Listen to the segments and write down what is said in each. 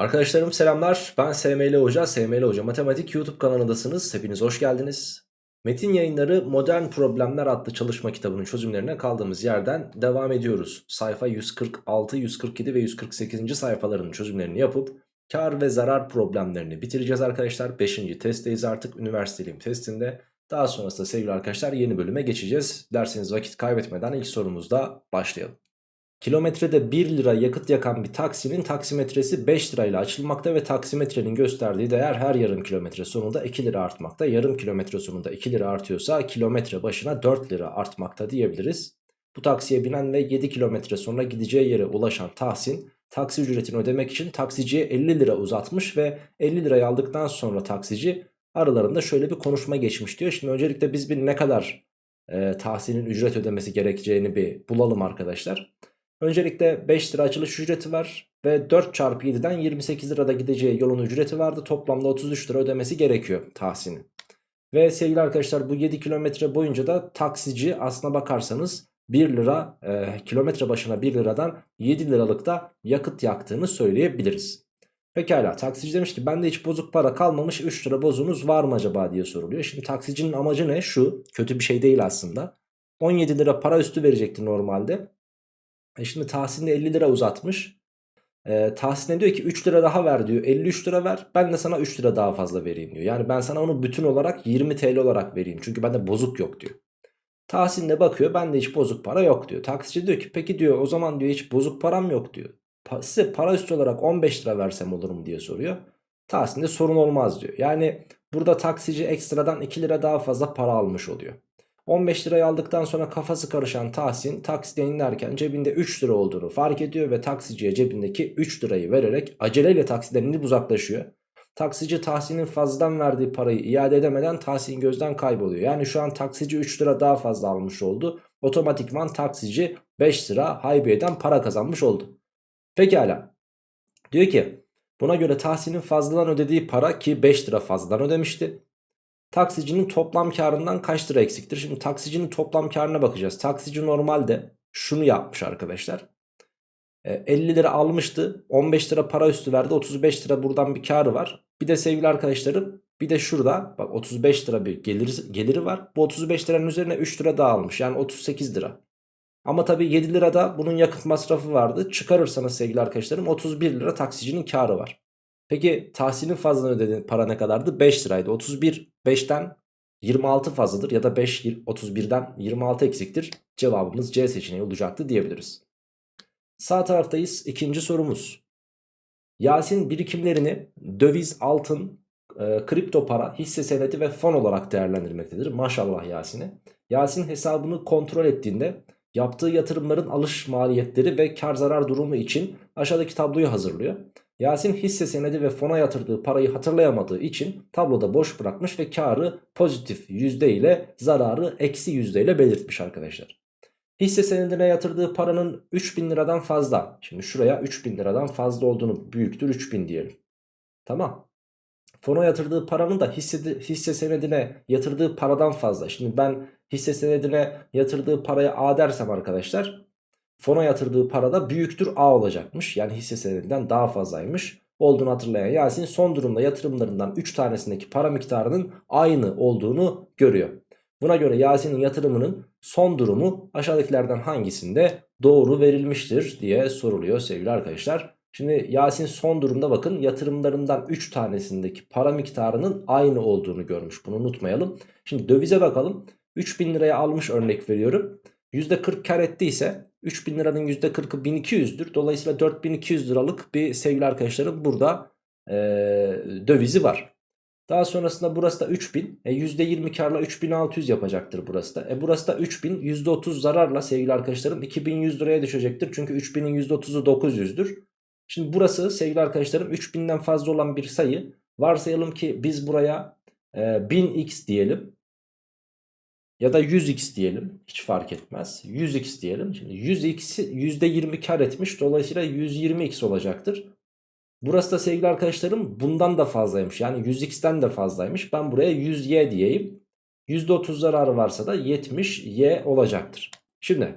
Arkadaşlarım selamlar. Ben SML Hoca, SML Hoca Matematik YouTube kanalındasınız. Hepiniz hoş geldiniz. Metin yayınları Modern Problemler adlı çalışma kitabının çözümlerine kaldığımız yerden devam ediyoruz. Sayfa 146, 147 ve 148. sayfaların çözümlerini yapıp kar ve zarar problemlerini bitireceğiz arkadaşlar. 5. testteyiz artık üniversiteliyim testinde. Daha sonrasında sevgili arkadaşlar yeni bölüme geçeceğiz. Derseniz vakit kaybetmeden ilk sorumuzda başlayalım. Kilometrede 1 lira yakıt yakan bir taksinin taksimetresi 5 lirayla açılmakta ve taksimetrenin gösterdiği değer her yarım kilometre sonunda 2 lira artmakta. Yarım kilometre sonunda 2 lira artıyorsa kilometre başına 4 lira artmakta diyebiliriz. Bu taksiye binen ve 7 kilometre sonra gideceği yere ulaşan Tahsin taksi ücretini ödemek için taksiciye 50 lira uzatmış ve 50 lirayı aldıktan sonra taksici aralarında şöyle bir konuşma geçmiş diyor. Şimdi öncelikle biz bir ne kadar e, Tahsin'in ücret ödemesi gerekeceğini bir bulalım arkadaşlar. Öncelikle 5 lira açılış ücreti var ve 4 çarpı 7'den 28 lirada gideceği yolun ücreti vardı. Toplamda 33 lira ödemesi gerekiyor Tahsin'in. Ve sevgili arkadaşlar bu 7 kilometre boyunca da taksici aslına bakarsanız 1 lira e, kilometre başına 1 liradan 7 liralık da yakıt yaktığını söyleyebiliriz. Pekala taksici demiş ki bende hiç bozuk para kalmamış 3 lira bozunuz var mı acaba diye soruluyor. Şimdi taksicinin amacı ne? Şu kötü bir şey değil aslında. 17 lira para üstü verecekti normalde. E şimdi Tahsin de 50 lira uzatmış. E, Tahsin'e diyor ki 3 lira daha ver diyor. 53 lira ver. Ben de sana 3 lira daha fazla vereyim diyor. Yani ben sana onu bütün olarak 20 TL olarak vereyim. Çünkü bende bozuk yok diyor. Tahsin de bakıyor bende hiç bozuk para yok diyor. Taksici diyor ki peki diyor o zaman diyor hiç bozuk param yok diyor. Pa size para üstü olarak 15 lira versem olur mu diye soruyor. Tahsin de sorun olmaz diyor. Yani burada taksici ekstradan 2 lira daha fazla para almış oluyor. 15 lirayı aldıktan sonra kafası karışan Tahsin taksiden inerken cebinde 3 lira olduğunu fark ediyor ve taksiciye cebindeki 3 lirayı vererek aceleyle taksiden inip uzaklaşıyor. Taksici Tahsin'in fazladan verdiği parayı iade edemeden Tahsin gözden kayboluyor. Yani şu an taksici 3 lira daha fazla almış oldu. Otomatikman taksici 5 lira haybiyeden para kazanmış oldu. Pekala. Diyor ki buna göre Tahsin'in fazladan ödediği para ki 5 lira fazladan ödemişti. Taksicinin toplam karından kaç lira eksiktir? Şimdi taksicinin toplam karına bakacağız. Taksici normalde şunu yapmış arkadaşlar. 50 e, lira almıştı. 15 lira para üstü verdi. 35 lira buradan bir karı var. Bir de sevgili arkadaşlarım bir de şurada bak 35 lira bir geliri, geliri var. Bu 35 liranın üzerine 3 lira daha almış. Yani 38 lira. Ama tabii 7 lirada bunun yakıt masrafı vardı. Çıkarırsanız sevgili arkadaşlarım 31 lira taksicinin karı var. Peki tahsilin fazladan ödediğin para ne kadardı? 5 liraydı. 31 5'ten 26 fazladır ya da 5 31'den 26 eksiktir. Cevabımız C seçeneği olacaktı diyebiliriz. Sağ taraftayız. İkinci sorumuz. Yasin birikimlerini döviz, altın, e, kripto para, hisse senedi ve fon olarak değerlendirmektedir. Maşallah Yasin'e. Yasin hesabını kontrol ettiğinde yaptığı yatırımların alış maliyetleri ve kar zarar durumu için aşağıdaki tabloyu hazırlıyor. Yasin hisse senedi ve fona yatırdığı parayı hatırlayamadığı için tabloda boş bırakmış ve karı pozitif yüzde ile zararı eksi yüzde ile belirtmiş arkadaşlar. Hisse senedine yatırdığı paranın 3000 liradan fazla. Şimdi şuraya 3000 liradan fazla olduğunu büyüktür 3000 diyelim. Tamam. Fona yatırdığı paranın da hisse, hisse senedine yatırdığı paradan fazla. Şimdi ben hisse senedine yatırdığı paraya A dersem arkadaşlar fona yatırdığı parada büyüktür A olacakmış. Yani hisse senedinden daha fazlaymış olduğunu hatırlayan Yasin son durumda yatırımlarından 3 tanesindeki para miktarının aynı olduğunu görüyor. Buna göre Yasin'in yatırımının son durumu aşağıdakilerden hangisinde doğru verilmiştir diye soruluyor sevgili arkadaşlar. Şimdi Yasin son durumda bakın yatırımlarından 3 tanesindeki para miktarının aynı olduğunu görmüş. Bunu unutmayalım. Şimdi dövize bakalım. 3000 liraya almış örnek veriyorum. %40 kar ettiyse 3000 liranın %40'ı 1200'dür. Dolayısıyla 4200 liralık bir sevgili arkadaşlarım burada e, dövizi var. Daha sonrasında burası da 3000. E, %20 karla 3600 yapacaktır burası da. E, burası da 3000. %30 zararla sevgili arkadaşlarım 2100 liraya düşecektir. Çünkü 3000'in %30'u 900'dür. Şimdi burası sevgili arkadaşlarım 3000'den fazla olan bir sayı. Varsayalım ki biz buraya e, 1000x diyelim. Ya da 100x diyelim. Hiç fark etmez. 100x diyelim. Şimdi 100x'i %20 kar etmiş. Dolayısıyla 120x olacaktır. Burası da sevgili arkadaşlarım bundan da fazlaymış. Yani 100x'ten de fazlaymış. Ben buraya 100y diyeyim. %30 zararı varsa da 70y olacaktır. Şimdi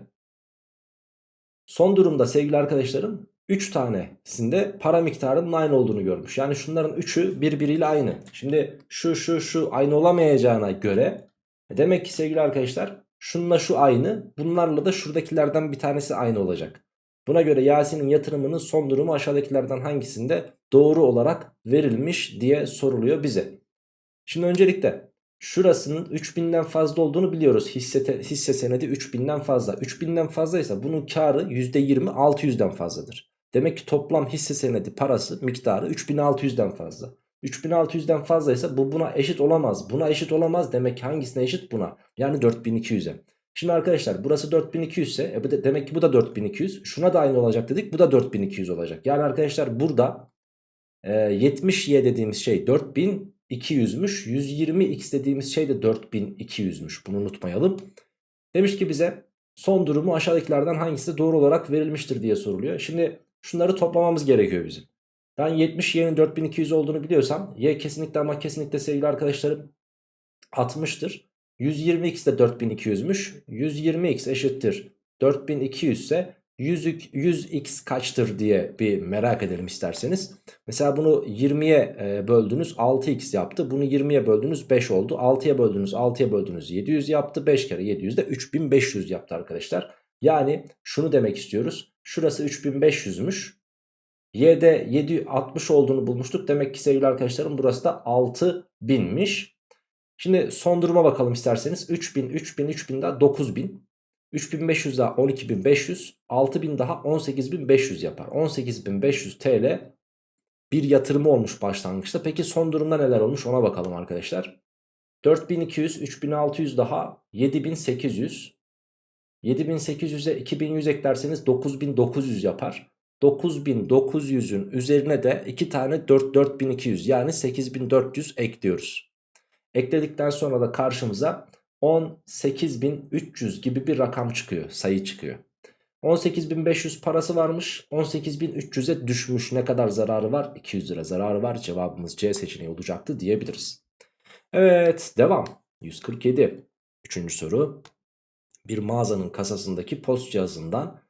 son durumda sevgili arkadaşlarım 3 tanesinde para miktarının aynı olduğunu görmüş. Yani şunların 3'ü birbiriyle aynı. Şimdi şu şu şu aynı olamayacağına göre demek ki sevgili arkadaşlar şununla şu aynı. Bunlarla da şuradakilerden bir tanesi aynı olacak. Buna göre Yasin'in yatırımının son durumu aşağıdakilerden hangisinde doğru olarak verilmiş diye soruluyor bize. Şimdi öncelikle şurasının 3000'den fazla olduğunu biliyoruz. Hisse, hisse senedi 3000'den fazla. 3000'den fazlaysa bunun karı %20 600'den fazladır. Demek ki toplam hisse senedi parası miktarı 3600'den fazla. 3600'den fazlaysa bu buna eşit olamaz. Buna eşit olamaz demek ki hangisine eşit buna? Yani 4200'e. Şimdi arkadaşlar burası 4200 ise e demek ki bu da 4200. Şuna da aynı olacak dedik bu da 4200 olacak. Yani arkadaşlar burada e, 70y dediğimiz şey 4200'müş. 120x dediğimiz şey de 4200'müş. Bunu unutmayalım. Demiş ki bize son durumu aşağıdakilerden hangisi doğru olarak verilmiştir diye soruluyor. Şimdi şunları toplamamız gerekiyor bizim. Ben 70 y'nin 4200 olduğunu biliyorsam y kesinlikle ama kesinlikle sevgili arkadaşlarım 60'tır. 120x de 4200'müş. 120x eşittir 4200 ise 100, 100x kaçtır diye bir merak edelim isterseniz. Mesela bunu 20'ye e, böldünüz 6x yaptı. Bunu 20'ye böldünüz 5 oldu. 6'ya böldünüz 6'ya böldünüz 700 yaptı. 5 kere 700 de 3500 yaptı arkadaşlar. Yani şunu demek istiyoruz. Şurası 3500'müş. Y'de 760 olduğunu bulmuştuk. Demek ki sevgili arkadaşlarım burası da 6000'miş. Şimdi son duruma bakalım isterseniz. 3000, 3000, 3000 daha 9000. 3500 daha 12500. 6000 daha 18500 yapar. 18500 TL bir yatırımı olmuş başlangıçta. Peki son durumda neler olmuş ona bakalım arkadaşlar. 4200, 3600 daha 7800. 7800'e 2100 eklerseniz 9900 yapar. 9900'ün üzerine de 2 tane 4 4200 yani 8400 ekliyoruz. Ekledikten sonra da karşımıza 18300 gibi bir rakam çıkıyor sayı çıkıyor. 18500 parası varmış 18300'e düşmüş ne kadar zararı var 200 lira zararı var cevabımız C seçeneği olacaktı diyebiliriz. Evet devam 147 Üçüncü soru bir mağazanın kasasındaki post cihazından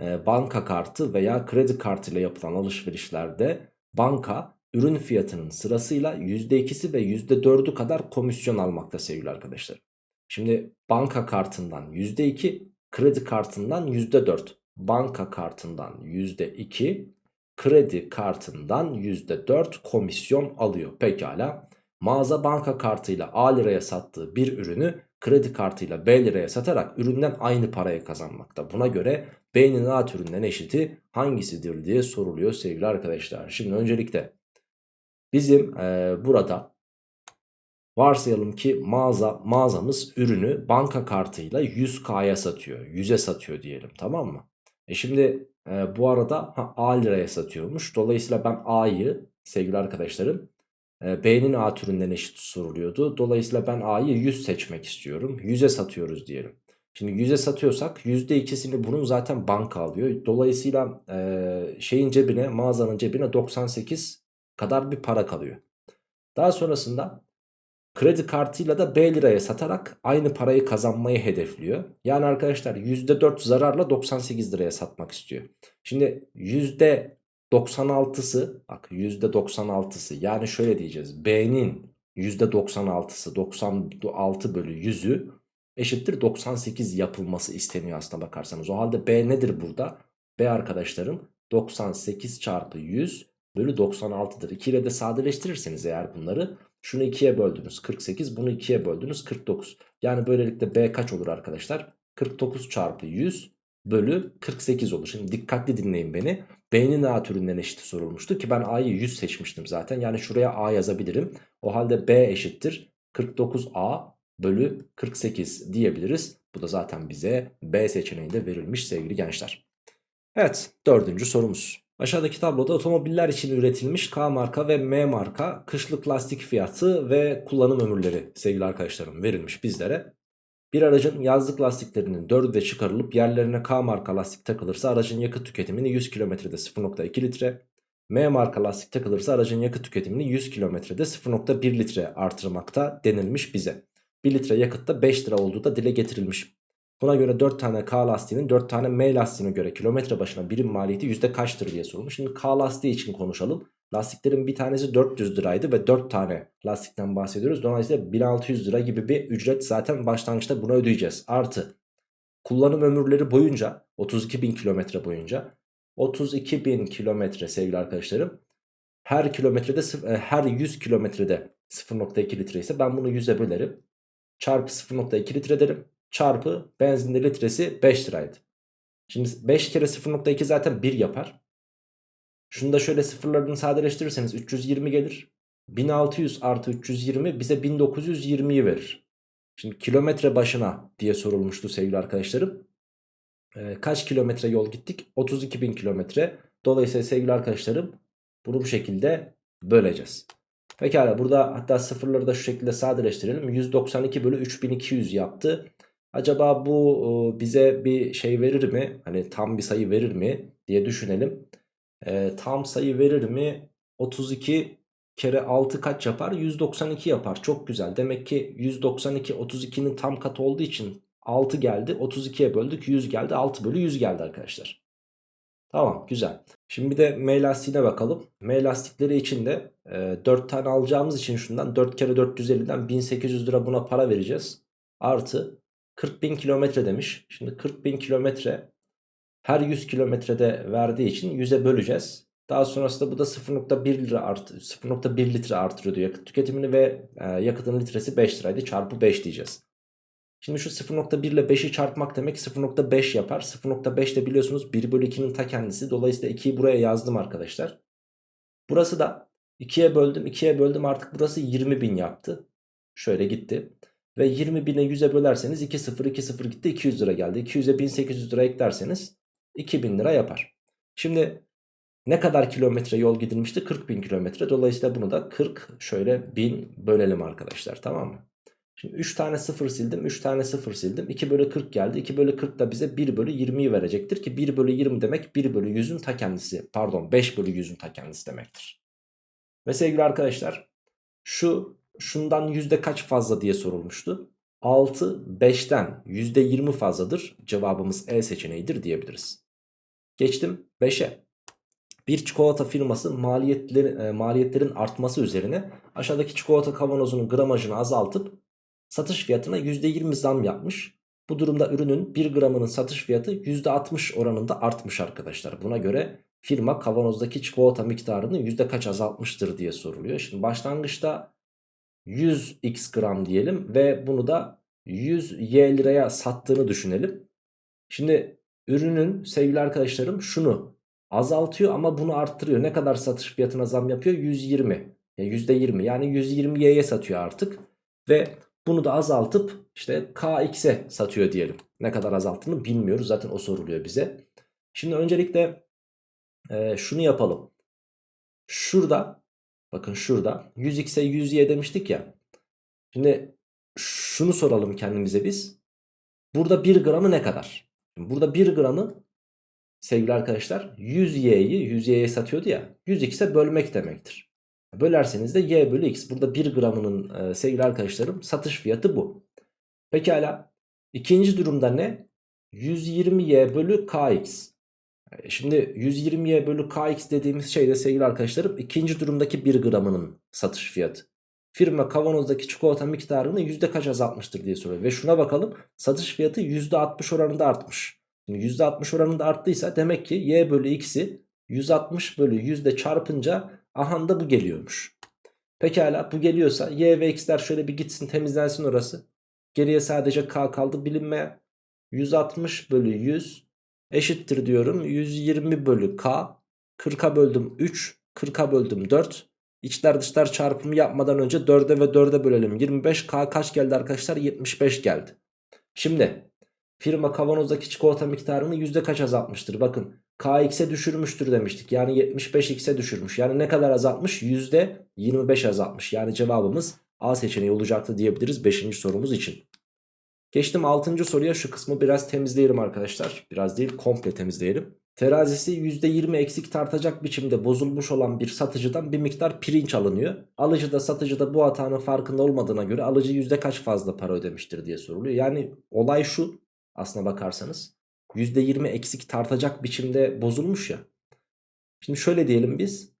banka kartı veya kredi kartı ile yapılan alışverişlerde banka ürün fiyatının sırasıyla %2'si ve %4'ü kadar komisyon almakta sevgili arkadaşlar. Şimdi banka kartından %2, kredi kartından %4. Banka kartından %2, kredi kartından %4 komisyon alıyor. Pekala. Mağaza banka kartıyla A liraya sattığı bir ürünü kredi kartıyla B liraya satarak üründen aynı paraya kazanmakta. Buna göre B'nin A türünden eşiti hangisidir diye soruluyor sevgili arkadaşlar. Şimdi öncelikle bizim e, burada varsayalım ki mağaza mağazamız ürünü banka kartıyla 100K'ya satıyor. 100'e satıyor diyelim tamam mı? E şimdi e, bu arada ha, A liraya satıyormuş. Dolayısıyla ben A'yı sevgili arkadaşlarım B'nin A türünden eşit soruluyordu. Dolayısıyla ben A'yı 100 seçmek istiyorum. 100'e satıyoruz diyelim. Şimdi 100'e satıyorsak %2'sini bunun zaten banka alıyor. Dolayısıyla e, şeyin cebine mağazanın cebine 98 kadar bir para kalıyor. Daha sonrasında kredi kartıyla da B liraya satarak aynı parayı kazanmayı hedefliyor. Yani arkadaşlar %4 zararla 98 liraya satmak istiyor. Şimdi %96'sı bak %96'sı yani şöyle diyeceğiz. B'nin %96'sı 96 bölü 100'ü eşittir 98 yapılması isteniyor aslına bakarsanız. O halde B nedir burada? B arkadaşlarım 98 çarpı 100 bölü 96'dır. 2 ile de sadeleştirirseniz eğer bunları şunu 2'ye böldünüz 48 bunu 2'ye böldünüz 49. Yani böylelikle B kaç olur arkadaşlar? 49 çarpı 100 bölü 48 olur. Şimdi dikkatli dinleyin beni. B'nin A türünden eşit sorulmuştu ki ben A'yı 100 seçmiştim zaten. Yani şuraya A yazabilirim. O halde B eşittir 49A bölü 48 diyebiliriz. Bu da zaten bize B seçeneğinde verilmiş sevgili gençler. Evet dördüncü sorumuz. Aşağıdaki tabloda otomobiller için üretilmiş K marka ve M marka kışlık lastik fiyatı ve kullanım ömürleri sevgili arkadaşlarım verilmiş bizlere. Bir aracın yazlık lastiklerinin 4'ü de çıkarılıp yerlerine K marka lastik takılırsa aracın yakıt tüketimini 100 kilometrede 0.2 litre, M marka lastik takılırsa aracın yakıt tüketimini 100 kilometrede 0.1 litre artırmakta denilmiş bize. 1 litre yakıtta 5 lira olduğu da dile getirilmiş. Buna göre 4 tane K lastiğinin 4 tane M lastiğine göre kilometre başına birim maliyeti yüzde kaçtır diye sorulmuş. Şimdi K lastiği için konuşalım. Lastiklerin bir tanesi 400 liraydı ve 4 tane lastikten bahsediyoruz. Dolayısıyla 1600 lira gibi bir ücret zaten başlangıçta buna ödeyeceğiz. Artı kullanım ömürleri boyunca 32 bin kilometre boyunca 32 bin kilometre sevgili arkadaşlarım her kilometrede e, her 100 kilometrede 0.2 litre ise ben bunu 100'e bölerim. Çarpı 0.2 litre derim. Çarpı benzinde litresi 5 liraydı. Şimdi 5 kere 0.2 zaten 1 yapar. Şunu da şöyle sıfırlarını sadeleştirirseniz 320 gelir. 1600 artı 320 bize 1920'yi verir. Şimdi kilometre başına diye sorulmuştu sevgili arkadaşlarım. Ee, kaç kilometre yol gittik? 32 bin kilometre. Dolayısıyla sevgili arkadaşlarım bunu bu şekilde böleceğiz. Pekala burada hatta sıfırları da şu şekilde sadeleştirelim. 192 bölü 3200 yaptı. Acaba bu e, bize bir şey verir mi? Hani tam bir sayı verir mi diye düşünelim. E, tam sayı verir mi? 32 kere 6 kaç yapar? 192 yapar. Çok güzel. Demek ki 192 32'nin tam katı olduğu için 6 geldi. 32'ye böldük 100 geldi. 6 bölü 100 geldi arkadaşlar. Tamam güzel. Şimdi bir de M lastiğine bakalım. M lastikleri için de e, 4 tane alacağımız için şundan 4 kere 450'den 1800 lira buna para vereceğiz. Artı 40 bin kilometre demiş. Şimdi 40 bin kilometre her 100 kilometrede verdiği için 100'e böleceğiz. Daha sonrasında bu da 0.1 lira art 0.1 litre artırıyordu yakıt tüketimini ve e, yakıtın litresi 5 liraydı. Çarpı 5 diyeceğiz. Şimdi şu 0.1 ile 5'i çarpmak demek 0.5 yapar. 0.5 de biliyorsunuz 1 bölü 2'nin ta kendisi. Dolayısıyla 2'yi buraya yazdım arkadaşlar. Burası da 2'ye böldüm 2'ye böldüm artık burası 20 bin yaptı. Şöyle gitti. Ve 20 bine 100'e bölerseniz 2 0 2 0 gitti 200 lira geldi. 200'e 1800 lira eklerseniz 2000 lira yapar. Şimdi ne kadar kilometre yol gidilmişti? 40 bin kilometre. Dolayısıyla bunu da 40 şöyle 1000 bölelim arkadaşlar tamam mı? Şimdi 3 tane 0 sildim 3 tane 0 sildim 2 bölü 40 geldi 2 bölü 40 da bize 1 bölü 20'yi verecektir ki 1 bölü 20 demek 1 bölü 100'ün ta kendisi pardon 5 bölü 100'ün ta kendisi demektir. Ve sevgili arkadaşlar şu şundan yüzde kaç fazla diye sorulmuştu. 6 5'ten yüzde 20 fazladır cevabımız E seçeneğidir diyebiliriz. Geçtim 5'e. Bir çikolata firması maliyetleri, e, maliyetlerin artması üzerine aşağıdaki çikolata kavanozunun gramajını azaltıp satış fiyatına %20 zam yapmış. Bu durumda ürünün 1 gramının satış fiyatı %60 oranında artmış arkadaşlar. Buna göre firma kavanozdaki çikolata miktarını yüzde kaç azaltmıştır diye soruluyor. Şimdi başlangıçta 100x gram diyelim ve bunu da 100 y liraya sattığını düşünelim. Şimdi ürünün sevgili arkadaşlarım şunu azaltıyor ama bunu arttırıyor. Ne kadar satış fiyatına zam yapıyor? 120. Ya %20 yani 120y'ye satıyor artık. Ve bunu da azaltıp işte kx'e satıyor diyelim. Ne kadar azalttığını bilmiyoruz zaten o soruluyor bize. Şimdi öncelikle e, şunu yapalım. Şurada bakın şurada 100x'e 100y demiştik ya. Şimdi şunu soralım kendimize biz. Burada 1 gramı ne kadar? Burada 1 gramı sevgili arkadaşlar 100y'yi 100y'ye satıyordu ya 100x'e bölmek demektir. Bölerseniz de y bölü x. Burada 1 gramının e, sevgili arkadaşlarım satış fiyatı bu. Pekala ikinci durumda ne? 120y bölü kx. E, şimdi 120y bölü kx dediğimiz şey de sevgili arkadaşlarım ikinci durumdaki 1 gramının satış fiyatı. Firma kavanozdaki çikolata miktarını yüzde kaç azaltmıştır diye soruyor. Ve şuna bakalım satış fiyatı %60 oranında artmış. Şimdi %60 oranında arttıysa demek ki y bölü x'i 160 bölü yüzde çarpınca aha da bu geliyormuş. Pekala bu geliyorsa y ve x'ler şöyle bir gitsin temizlensin orası. Geriye sadece k kaldı bilinmeye. 160 bölü 100 eşittir diyorum. 120 bölü k. 40'a böldüm 3. 40'a böldüm 4. İçler dışlar çarpımı yapmadan önce 4'e ve 4'e bölelim. 25 k kaç geldi arkadaşlar? 75 geldi. Şimdi firma kavanozdaki çikolata miktarını yüzde kaç azaltmıştır? Bakın kx'e düşürmüştür demiştik. Yani 75x'e düşürmüş. Yani ne kadar azaltmış? Yüzde 25 azaltmış. Yani cevabımız A seçeneği olacaktı diyebiliriz 5. sorumuz için. Geçtim 6. soruya şu kısmı biraz temizleyelim arkadaşlar. Biraz değil komple temizleyelim. Terazisi %20 eksik tartacak biçimde bozulmuş olan bir satıcıdan bir miktar pirinç alınıyor. Alıcı da satıcı da bu hatanın farkında olmadığına göre alıcı yüzde kaç fazla para ödemiştir diye soruluyor. Yani olay şu aslına bakarsanız. %20 eksik tartacak biçimde bozulmuş ya. Şimdi şöyle diyelim biz.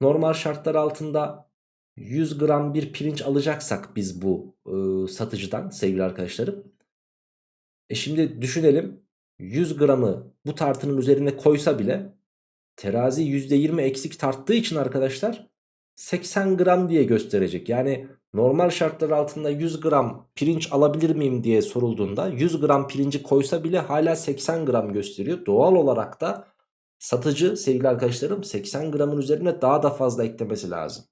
Normal şartlar altında 100 gram bir pirinç alacaksak biz bu e, satıcıdan sevgili arkadaşlarım. E şimdi düşünelim 100 gramı bu tartının üzerine koysa bile terazi %20 eksik tarttığı için arkadaşlar 80 gram diye gösterecek. Yani normal şartlar altında 100 gram pirinç alabilir miyim diye sorulduğunda 100 gram pirinci koysa bile hala 80 gram gösteriyor. Doğal olarak da satıcı sevgili arkadaşlarım 80 gramın üzerine daha da fazla eklemesi lazım.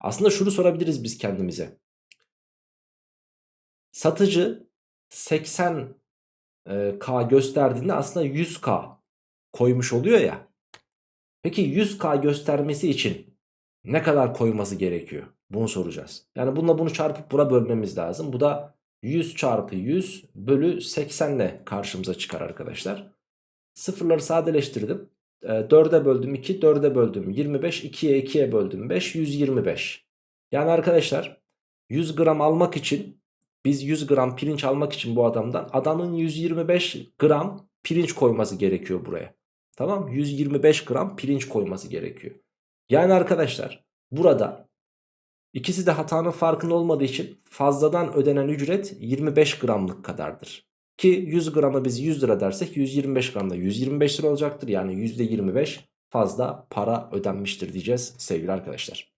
Aslında şunu sorabiliriz biz kendimize. Satıcı 80 e, K gösterdiğinde aslında 100K koymuş oluyor ya. Peki 100K göstermesi için ne kadar koyması gerekiyor? Bunu soracağız. Yani bununla bunu çarpıp bura bölmemiz lazım. Bu da 100 çarpı 100 bölü 80 ile karşımıza çıkar arkadaşlar. Sıfırları sadeleştirdim. 4'e böldüm 2, 4'e böldüm 25, 2'ye 2'ye böldüm 5, 125. Yani arkadaşlar 100 gram almak için biz 100 gram pirinç almak için bu adamdan adamın 125 gram pirinç koyması gerekiyor buraya. Tamam 125 gram pirinç koyması gerekiyor. Yani arkadaşlar burada ikisi de hatanın farkında olmadığı için fazladan ödenen ücret 25 gramlık kadardır. Ki 100 grama biz 100 lira dersek 125 gramda 125 lira olacaktır. Yani %25 fazla para ödenmiştir diyeceğiz sevgili arkadaşlar.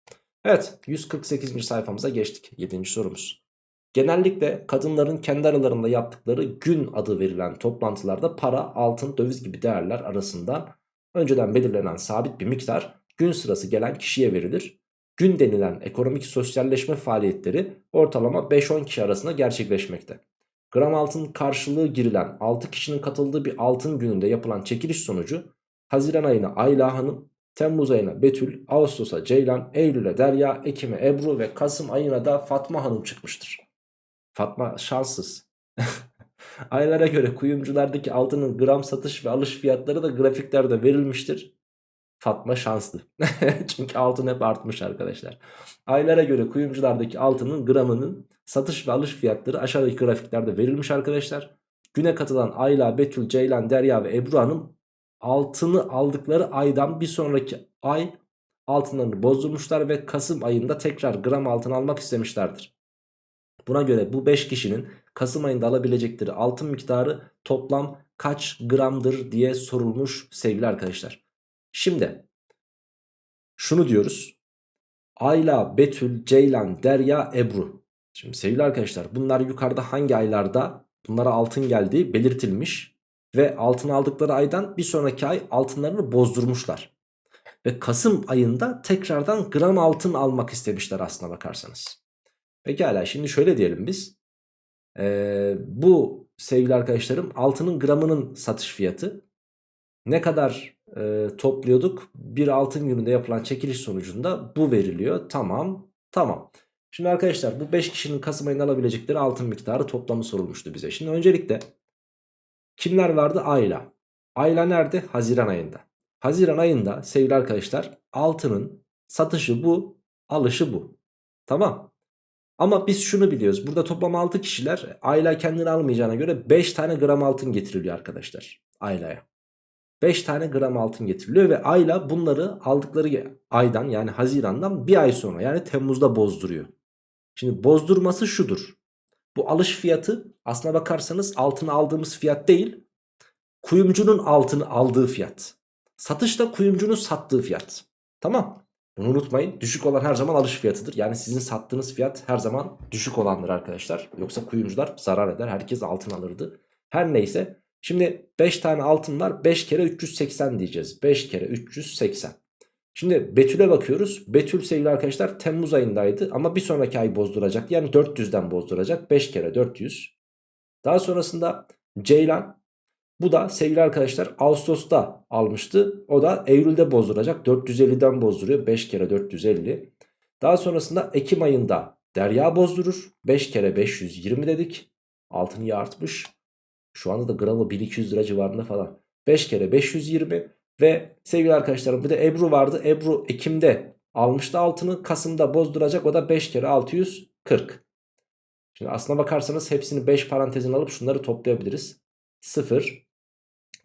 Evet 148. sayfamıza geçtik. 7. sorumuz. Genellikle kadınların kendi aralarında yaptıkları gün adı verilen toplantılarda para, altın, döviz gibi değerler arasından önceden belirlenen sabit bir miktar gün sırası gelen kişiye verilir. Gün denilen ekonomik sosyalleşme faaliyetleri ortalama 5-10 kişi arasında gerçekleşmekte. Gram altın karşılığı girilen 6 kişinin katıldığı bir altın gününde yapılan çekiliş sonucu Haziran ayına Ayla Hanım, Temmuz ayına Betül, Ağustos'a Ceylan, Eylül'e Derya, Ekim'e Ebru ve Kasım ayına da Fatma Hanım çıkmıştır. Fatma şanssız. Aylara göre kuyumculardaki altının gram satış ve alış fiyatları da grafiklerde verilmiştir. Fatma şanslı. Çünkü altın hep artmış arkadaşlar. Aylara göre kuyumculardaki altının gramının satış ve alış fiyatları aşağıdaki grafiklerde verilmiş arkadaşlar. Güne katılan Ayla, Betül, Ceylan, Derya ve Ebru Hanım altını aldıkları aydan bir sonraki ay altınlarını bozdurmuşlar ve Kasım ayında tekrar gram altın almak istemişlerdir. Buna göre bu 5 kişinin Kasım ayında alabilecekleri altın miktarı toplam kaç gramdır diye sorulmuş sevgili arkadaşlar. Şimdi şunu diyoruz. Ayla, Betül, Ceylan, Derya, Ebru. Şimdi sevgili arkadaşlar bunlar yukarıda hangi aylarda bunlara altın geldiği belirtilmiş. Ve altın aldıkları aydan bir sonraki ay altınlarını bozdurmuşlar. Ve Kasım ayında tekrardan gram altın almak istemişler aslına bakarsanız. Pekala şimdi şöyle diyelim biz. Ee, bu sevgili arkadaşlarım altının gramının satış fiyatı. Ne kadar e, topluyorduk? Bir altın gününde yapılan çekiliş sonucunda bu veriliyor. Tamam tamam. Şimdi arkadaşlar bu 5 kişinin Kasım ayında alabilecekleri altın miktarı toplamı sorulmuştu bize. Şimdi öncelikle kimler vardı? Ayla. Ayla nerede? Haziran ayında. Haziran ayında sevgili arkadaşlar altının satışı bu, alışı bu. Tamam. Ama biz şunu biliyoruz. Burada toplam 6 kişiler Ayla kendini almayacağına göre 5 tane gram altın getiriliyor arkadaşlar. Ayla'ya. 5 tane gram altın getiriliyor ve Ayla bunları aldıkları aydan yani Haziran'dan bir ay sonra yani Temmuz'da bozduruyor. Şimdi bozdurması şudur. Bu alış fiyatı aslına bakarsanız altını aldığımız fiyat değil. Kuyumcunun altını aldığı fiyat. Satış da kuyumcunun sattığı fiyat. Tamam. Bunu unutmayın. Düşük olan her zaman alış fiyatıdır. Yani sizin sattığınız fiyat her zaman düşük olandır arkadaşlar. Yoksa kuyumcular zarar eder. Herkes altın alırdı. Her neyse. Şimdi 5 tane altın var. 5 kere 380 diyeceğiz. 5 kere 380. Şimdi Betül'e bakıyoruz. Betül sevgili arkadaşlar Temmuz ayındaydı. Ama bir sonraki ay bozduracak. Yani 400'den bozduracak. 5 kere 400. Daha sonrasında Ceylan bu da sevgili arkadaşlar Ağustos'ta almıştı. O da Eylül'de bozduracak. 450'den bozduruyor. 5 kere 450. Daha sonrasında Ekim ayında Derya bozdurur. 5 kere 520 dedik. Altın iyi artmış. Şu anda da gramı 1200 lira civarında falan. 5 kere 520 ve sevgili arkadaşlarım bir de Ebru vardı. Ebru Ekim'de almıştı altını. Kasım'da bozduracak. O da 5 kere 640. Şimdi aslına bakarsanız hepsini 5 parantezin alıp şunları toplayabiliriz. 0.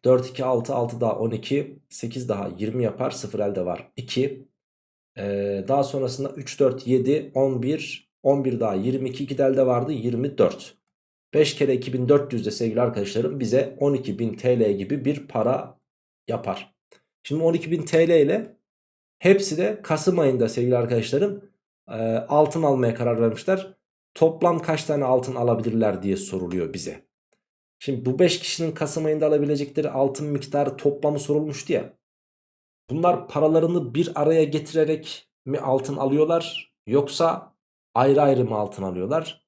4, 2, 6, 6 daha 12, 8 daha 20 yapar. 0 elde var 2. Ee, daha sonrasında 3, 4, 7, 11, 11 daha 22, 2 de elde vardı 24. 5 kere 2400 de sevgili arkadaşlarım bize 12.000 TL gibi bir para yapar. Şimdi 12.000 TL ile hepsi de Kasım ayında sevgili arkadaşlarım e, altın almaya karar vermişler. Toplam kaç tane altın alabilirler diye soruluyor bize. Şimdi bu 5 kişinin Kasım ayında alabilecekleri altın miktarı toplamı sorulmuştu ya. Bunlar paralarını bir araya getirerek mi altın alıyorlar yoksa ayrı ayrı mı altın alıyorlar?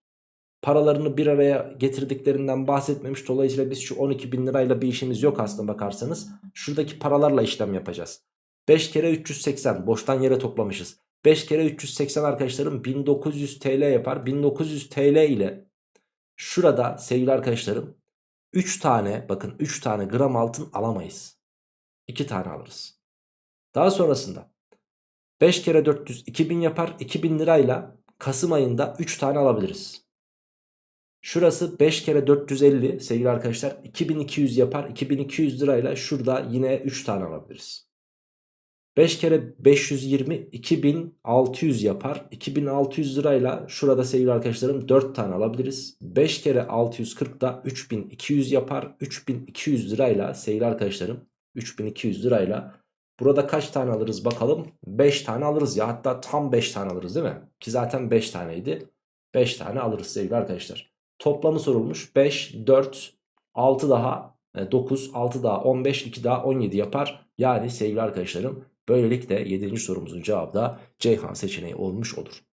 Paralarını bir araya getirdiklerinden bahsetmemiş. Dolayısıyla biz şu 12 bin lirayla bir işimiz yok aslında bakarsanız. Şuradaki paralarla işlem yapacağız. 5 kere 380 boştan yere toplamışız. 5 kere 380 arkadaşlarım 1900 TL yapar. 1900 TL ile şurada sevgili arkadaşlarım 3 tane bakın 3 tane gram altın alamayız. 2 tane alırız. Daha sonrasında 5 kere 400 2000 yapar. 2000 lirayla Kasım ayında 3 tane alabiliriz. Şurası 5 kere 450 sevgili arkadaşlar 2200 yapar. 2200 lirayla şurada yine 3 tane alabiliriz. 5 kere 520 2600 yapar. 2600 lirayla şurada sevgili arkadaşlarım 4 tane alabiliriz. 5 kere 640 da 3200 yapar. 3200 lirayla sevgili arkadaşlarım 3200 lirayla burada kaç tane alırız bakalım. 5 tane alırız ya hatta tam 5 tane alırız değil mi? Ki zaten 5 taneydi. 5 tane alırız sevgili arkadaşlar. Toplamı sorulmuş 5, 4, 6 daha 9, 6 daha 15, 2 daha 17 yapar. Yani sevgili arkadaşlarım Böylelikle 7. sorumuzun cevabı da Ceyhan seçeneği olmuş olur.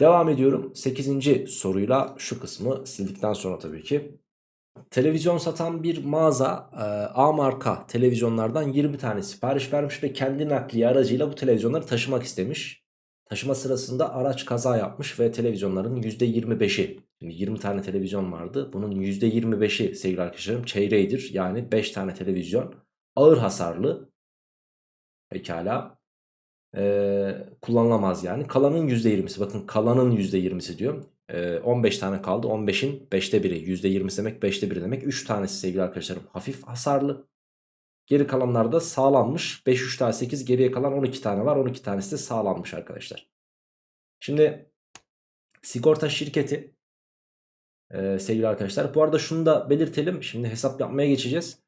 Devam ediyorum 8. soruyla şu kısmı sildikten sonra tabii ki. Televizyon satan bir mağaza e, A marka televizyonlardan 20 tane sipariş vermiş ve kendi nakliye aracıyla bu televizyonları taşımak istemiş. Taşıma sırasında araç kaza yapmış ve televizyonların %25'i Şimdi 20 tane televizyon vardı. Bunun %25'i sevgili arkadaşlarım çeyreğidir. Yani 5 tane televizyon ağır hasarlı Pekala. Ee, kullanılamaz yani. Kalanın %20'si bakın kalanın %20'si diyor. Ee, 15 tane kaldı. 15'in 5'te 1'i. %20 demek 5'te 1 demek. 3 tanesi sevgili arkadaşlarım hafif hasarlı. Geri kalanlar da sağlanmış. 5 3 daha 8 geriye kalan 12 tane var. 12 tanesi de sağlanmış arkadaşlar. Şimdi sigorta şirketi e, sevgili arkadaşlar. Bu arada şunu da belirtelim. Şimdi hesap yapmaya geçeceğiz.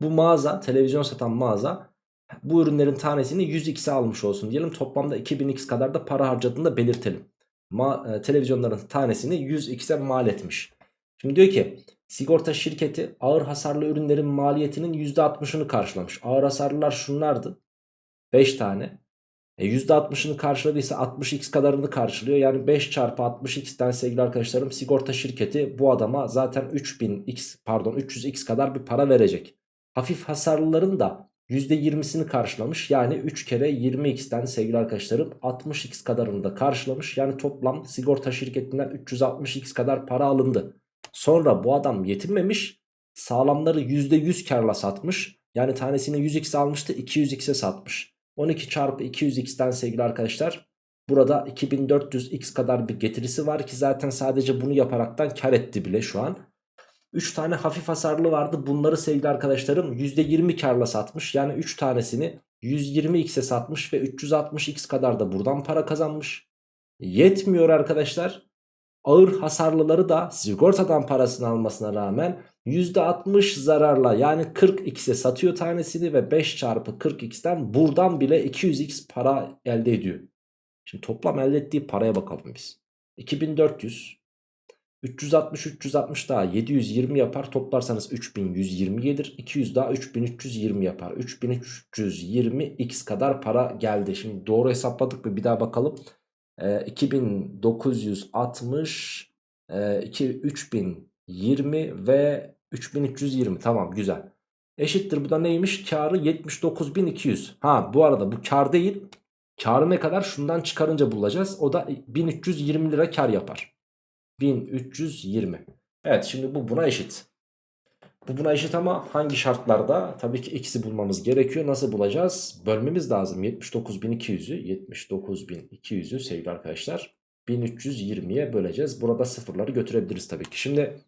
Bu mağaza televizyon satan mağaza bu ürünlerin tanesini 100x'e almış olsun diyelim. Toplamda 2000x kadar da para harcadığını da belirtelim. Ma e, televizyonların tanesini 100x'e mal etmiş. Şimdi diyor ki sigorta şirketi ağır hasarlı ürünlerin maliyetinin %60'ını karşılamış. Ağır hasarlılar şunlardı. 5 tane. E %60'ını karşıladıysa 60x kadarını karşılıyor. Yani 5 çarpı 60x'ten sevgili arkadaşlarım sigorta şirketi bu adama zaten 3000x pardon 300x kadar bir para verecek. Hafif hasarlıların da %20'sini karşılamış. Yani 3 kere 20x'ten sevgili arkadaşlarım 60x kadarını da karşılamış. Yani toplam sigorta şirketinden 360x kadar para alındı. Sonra bu adam yetinmemiş. Sağlamları %100 karla satmış. Yani tanesini 100x almıştı 200x'e satmış. 12 çarpı 200x'ten sevgili arkadaşlar burada 2400x kadar bir getirisi var ki zaten sadece bunu yaparaktan kar etti bile şu an. 3 tane hafif hasarlı vardı. Bunları sevgili arkadaşlarım %20 karla satmış. Yani 3 tanesini 120x'e satmış ve 360x kadar da buradan para kazanmış. Yetmiyor arkadaşlar. Ağır hasarlıları da sigortadan parasını almasına rağmen %60 zararla yani 40x'e satıyor tanesini ve 5 çarpı 40x'ten buradan bile 200x para elde ediyor. Şimdi toplam elde ettiği paraya bakalım biz. 2400 360 360 daha 720 yapar. Toplarsanız 3120 gelir. 200 daha 3320 yapar. 3320 x kadar para geldi. Şimdi doğru hesapladık mı? Bir daha bakalım. Ee, 2960 e, 2, 3020 ve 3320 tamam güzel. Eşittir bu da neymiş? Karı 79200. Ha bu arada bu kar değil. Karı ne kadar? Şundan çıkarınca bulacağız. O da 1320 lira kar yapar. 1320. Evet şimdi bu buna eşit. Bu buna eşit ama hangi şartlarda? Tabii ki x'i bulmamız gerekiyor. Nasıl bulacağız? Bölmemiz lazım. 79.200'ü 79.200'ü sevgili arkadaşlar 1320'ye böleceğiz. Burada sıfırları götürebiliriz tabii ki. Şimdi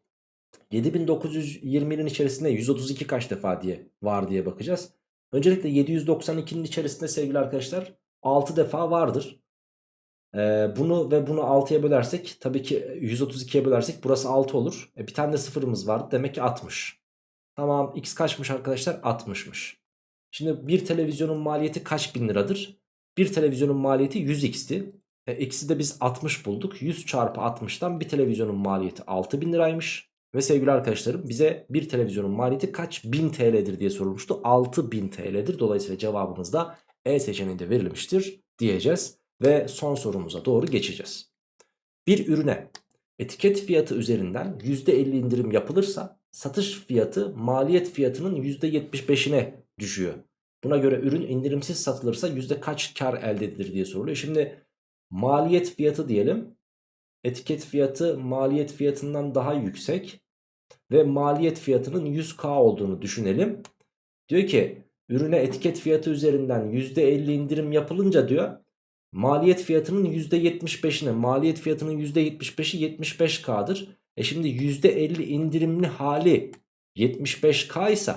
7920'nin içerisinde 132 kaç defa diye var diye bakacağız. Öncelikle 792'nin içerisinde sevgili arkadaşlar 6 defa vardır. Ee, bunu ve bunu 6'ya bölersek tabii ki 132'ye bölersek burası 6 olur. E, bir tane de sıfırımız vardı demek ki 60. Tamam x kaçmış arkadaşlar? 60'mış. Şimdi bir televizyonun maliyeti kaç bin liradır? Bir televizyonun maliyeti 100x'ti. E, x'i de biz 60 bulduk. 100 çarpı 60'tan bir televizyonun maliyeti 6000 liraymış. Ve sevgili arkadaşlarım bize bir televizyonun maliyeti kaç bin TL'dir diye sorulmuştu. 6000 TL'dir. Dolayısıyla cevabımız da E seçeneğinde verilmiştir diyeceğiz. Ve son sorumuza doğru geçeceğiz. Bir ürüne etiket fiyatı üzerinden %50 indirim yapılırsa satış fiyatı maliyet fiyatının %75'ine düşüyor. Buna göre ürün indirimsiz satılırsa yüzde kaç kar elde edilir diye soruluyor. Şimdi maliyet fiyatı diyelim. Etiket fiyatı maliyet fiyatından daha yüksek. Ve maliyet fiyatının 100k olduğunu düşünelim. Diyor ki ürüne etiket fiyatı üzerinden %50 indirim yapılınca diyor maliyet fiyatının %75'ine maliyet fiyatının %75'i 75k'dır. E şimdi %50 indirimli hali 75k ise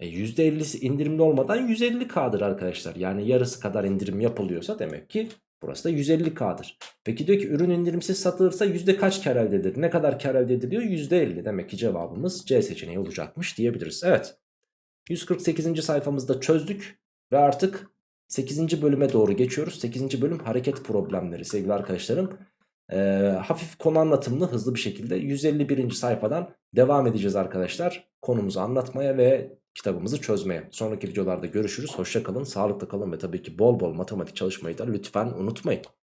e %50'si indirimli olmadan 150k'dır arkadaşlar. Yani yarısı kadar indirim yapılıyorsa demek ki burası da 150k'dır. Peki diyor ki ürün indirimsiz satılırsa yüzde kaç kar elde edilir? Ne kadar kar elde ediliyor? %50. Demek ki cevabımız C seçeneği olacakmış diyebiliriz. Evet. 148. sayfamızda çözdük ve artık 8. bölüme doğru geçiyoruz. 8. bölüm hareket problemleri sevgili arkadaşlarım. Ee, hafif konu anlatımlı hızlı bir şekilde 151. sayfadan devam edeceğiz arkadaşlar. Konumuzu anlatmaya ve kitabımızı çözmeye. Sonraki videolarda görüşürüz. Hoşça kalın, sağlıklı kalın ve tabii ki bol bol matematik çalışmayı da lütfen unutmayın.